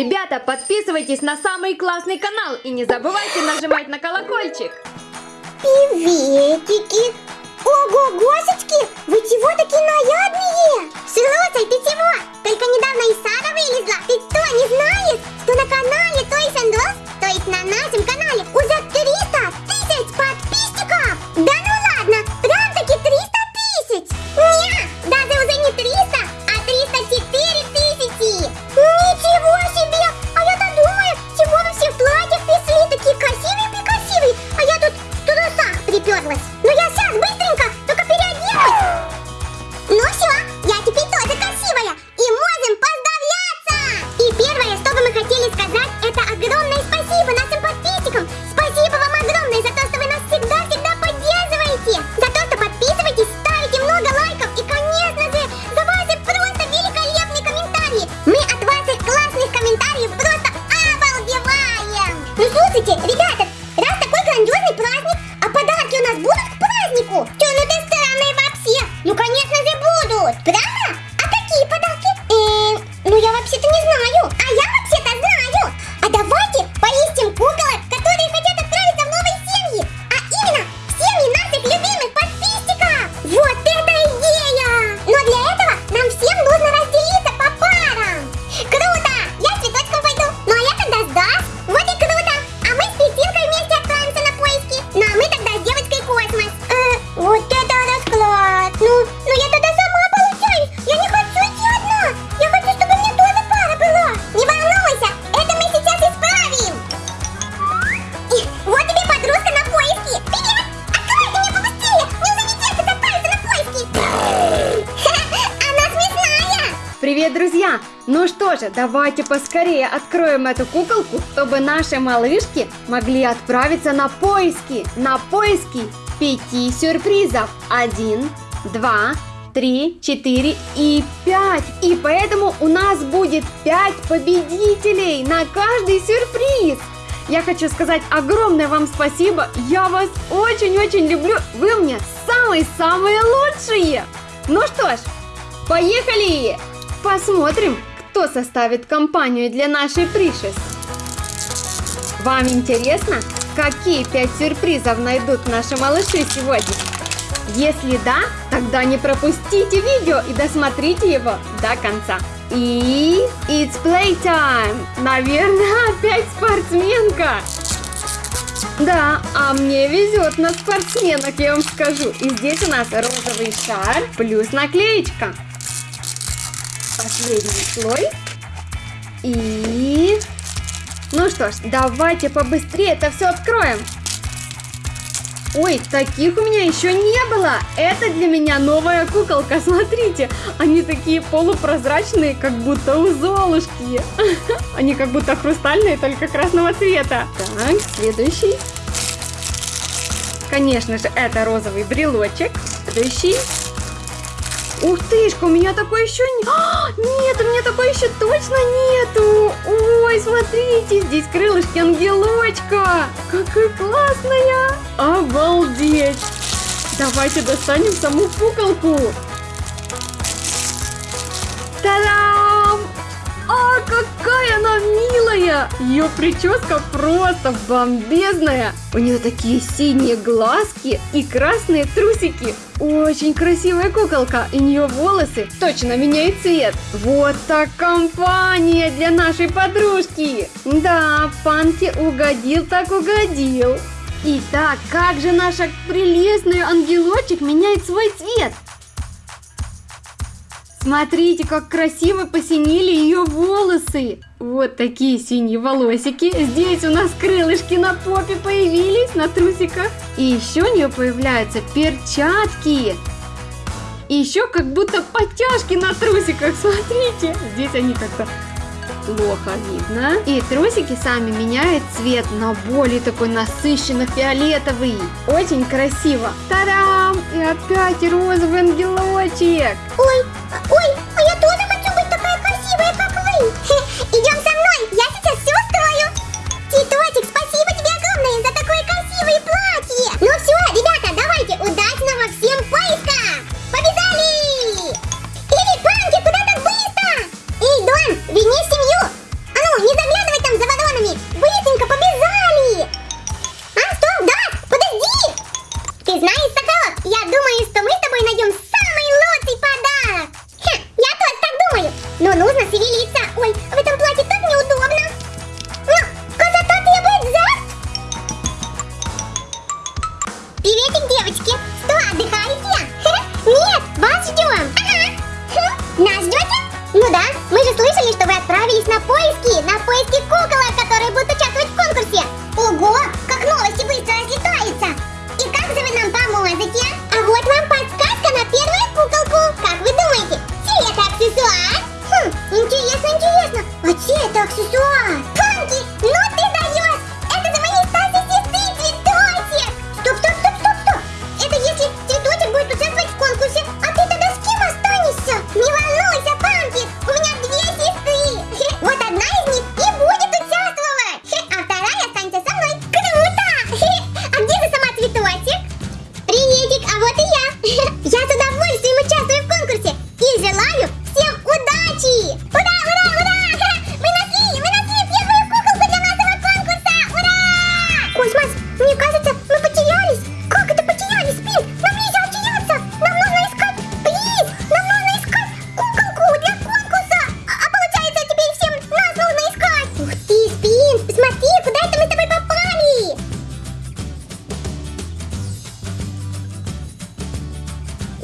Ребята, подписывайтесь на самый классный канал и не забывайте нажимать на колокольчик. Приветики! Ого, госечки! Вы чего такие нарядные? Слушай, ты чего? Только недавно из сада вылезла. Ты что, не знаешь, приперлась. Ну я сейчас быстренько, же, давайте поскорее откроем эту куколку, чтобы наши малышки могли отправиться на поиски. На поиски пяти сюрпризов. Один, два, три, четыре и пять. И поэтому у нас будет пять победителей на каждый сюрприз. Я хочу сказать огромное вам спасибо. Я вас очень-очень люблю. Вы мне самые-самые лучшие. Ну что ж, поехали! Посмотрим, кто составит компанию для нашей Пришес. Вам интересно, какие пять сюрпризов найдут наши малыши сегодня? Если да, тогда не пропустите видео и досмотрите его до конца. И it's playtime! Наверное, опять спортсменка! Да, а мне везет на спортсменок, я вам скажу. И здесь у нас розовый шар плюс наклеечка. Последний слой. И... Ну что ж, давайте побыстрее это все откроем. Ой, таких у меня еще не было. Это для меня новая куколка. Смотрите, они такие полупрозрачные, как будто у Золушки. Они как будто хрустальные, только красного цвета. Так, следующий. Конечно же, это розовый брелочек. Следующий. Ух тышка, у меня такой еще не... А, нет, у меня такой еще точно нету. Ой, смотрите, здесь крылышки ангелочка. Какая классная. Обалдеть. Давайте достанем саму куколку. Та-дам! А, какая она милая! Ее прическа просто бомбезная! У нее такие синие глазки и красные трусики. Очень красивая куколка, и нее волосы точно меняют цвет. Вот так компания для нашей подружки. Да, Панки угодил так угодил. Итак, как же наша прелестный ангелочек меняет свой цвет? Смотрите, как красиво посинели ее волосы. Вот такие синие волосики. Здесь у нас крылышки на попе появились, на трусиках. И еще у нее появляются перчатки. И еще как будто подтяжки на трусиках. Смотрите, здесь они как-то плохо видно. И трусики сами меняют цвет на более такой насыщенно фиолетовый. Очень красиво. Та-дам! И опять розовый ангелочек. Ой, ой, а я тоже хочу быть такая красивая, как вы.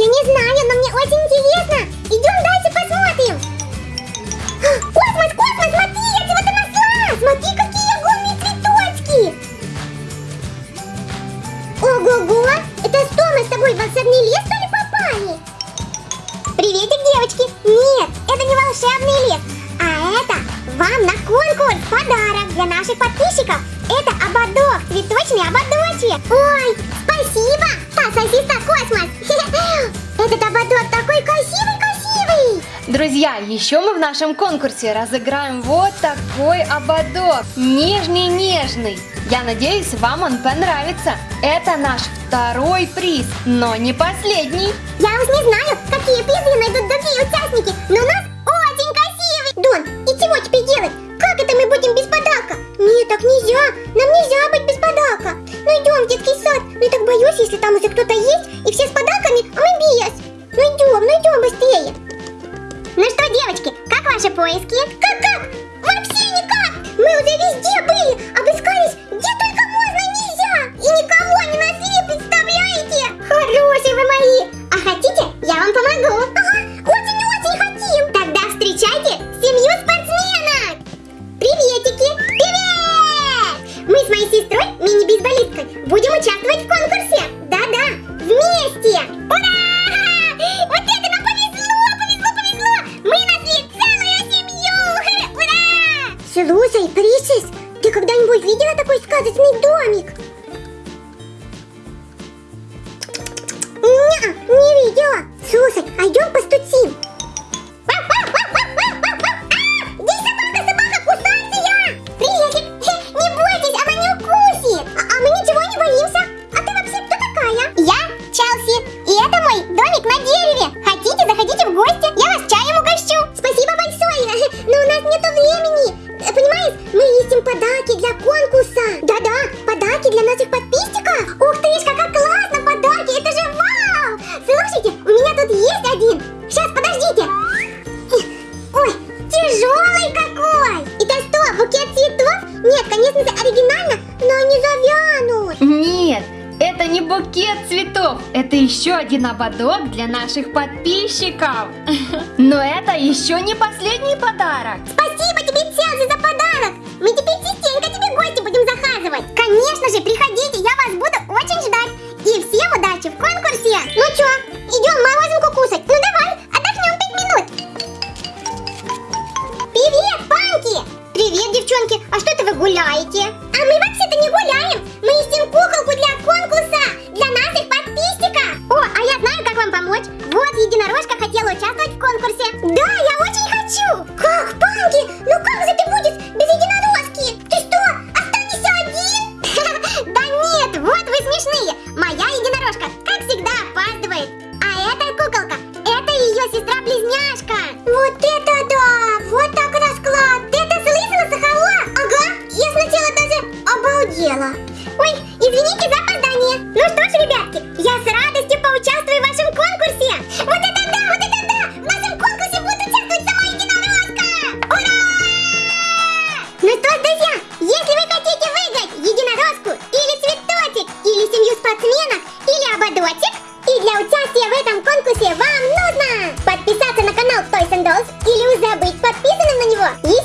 Мне очень интересно. Идем дальше посмотрим. Космос, космос, смотри, я чего-то нашла. Смотри, какие огромные цветочки. Ого-го, это что, мы с тобой в волшебный лес, что ли, попали? Приветик, девочки. Нет, это не волшебный лес, а это вам на конкурс подарок для наших подписчиков. Это ободок, цветочный ободочек. Ой, спасибо, сосиска Космос. Друзья, еще мы в нашем конкурсе разыграем вот такой ободок. Нежный-нежный. Я надеюсь, вам он понравится. Это наш второй приз, но не последний. Я уж не знаю, какие призы найдут другие участники, но нас очень красивый. Дон, и чего теперь делать? Как это мы будем без подарка? Нет, так нельзя. Нам нельзя быть без подарка. Ну идем в детский сад. Но я так боюсь, если там уже кто-то есть, и все с подарками, а мы участвовать в конкурсе! Да-да, вместе! Ура! Вот это нам повезло, повезло, повезло! Мы нашли целую семью! Ура! Слушай, Присис, ты когда-нибудь видела такой сказочный домик? Не, не видела. Слушай, а идем постучим. Это еще один ободок для наших подписчиков. Но это еще не последний подарок. Спасибо тебе, Челси, за подарок. Мы теперь частенько тебе гости будем захаживать. Конечно же, приходите, я вас буду очень ждать. И всем удачи в конкурсе. Ну чё, идем морозинку или уже быть подписанным на него. Еще